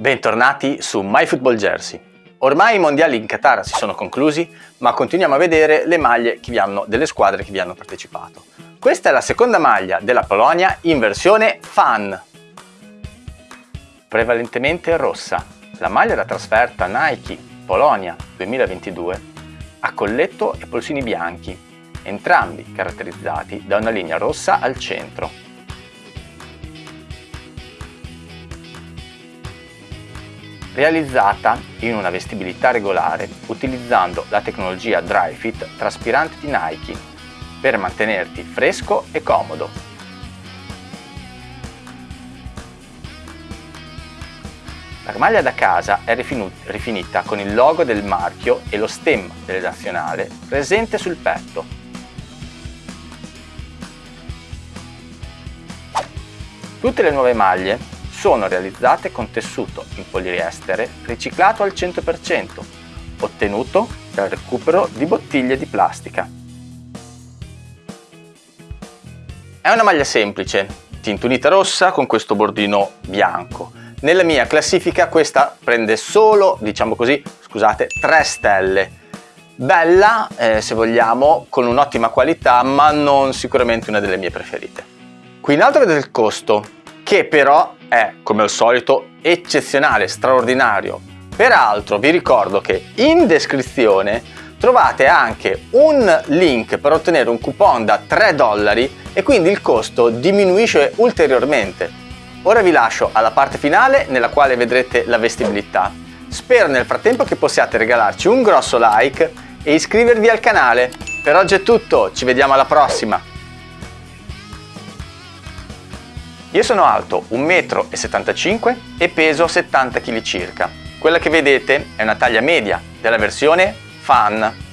Bentornati su MyFootballJersey. Ormai i mondiali in Qatar si sono conclusi, ma continuiamo a vedere le maglie hanno, delle squadre che vi hanno partecipato. Questa è la seconda maglia della Polonia in versione fan, prevalentemente rossa. La maglia da trasferta Nike Polonia 2022 ha colletto e polsini bianchi, entrambi caratterizzati da una linea rossa al centro. Realizzata in una vestibilità regolare utilizzando la tecnologia DryFit traspirante di Nike per mantenerti fresco e comodo. La maglia da casa è rifinita con il logo del marchio e lo stemma delle nazionale presente sul petto. Tutte le nuove maglie sono realizzate con tessuto in poliestere riciclato al 100%, ottenuto dal recupero di bottiglie di plastica. È una maglia semplice, tintunita rossa con questo bordino bianco. Nella mia classifica questa prende solo, diciamo così, scusate, 3 stelle. Bella, eh, se vogliamo, con un'ottima qualità, ma non sicuramente una delle mie preferite. Qui in alto vedete il costo, che però è, come al solito, eccezionale, straordinario. Peraltro vi ricordo che in descrizione trovate anche un link per ottenere un coupon da 3 dollari e quindi il costo diminuisce ulteriormente. Ora vi lascio alla parte finale nella quale vedrete la vestibilità. Spero nel frattempo che possiate regalarci un grosso like e iscrivervi al canale. Per oggi è tutto, ci vediamo alla prossima! Io sono alto 1,75 m e peso 70 kg circa. Quella che vedete è una taglia media della versione Fan